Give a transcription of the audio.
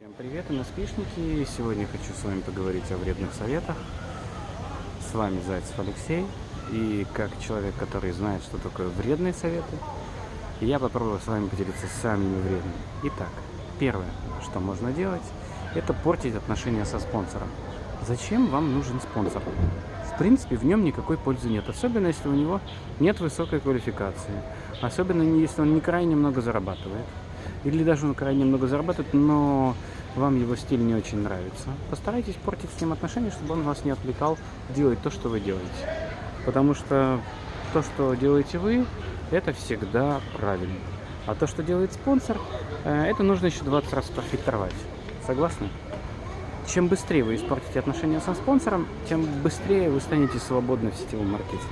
Всем привет, НСПшники! Сегодня хочу с вами поговорить о вредных советах. С вами Зайцев Алексей. И как человек, который знает, что такое вредные советы, я попробую с вами поделиться самыми вредными. Итак, первое, что можно делать, это портить отношения со спонсором. Зачем вам нужен спонсор? В принципе, в нем никакой пользы нет, особенно если у него нет высокой квалификации, особенно если он не крайне много зарабатывает, или даже он крайне много зарабатывает, но вам его стиль не очень нравится. Постарайтесь портить с ним отношения, чтобы он вас не отвлекал делать то, что вы делаете. Потому что то, что делаете вы, это всегда правильно. А то, что делает спонсор, э, это нужно еще 20 раз профильтровать. Согласны? чем быстрее вы испортите отношения со спонсором, тем быстрее вы станете свободны в сетевом маркетинге.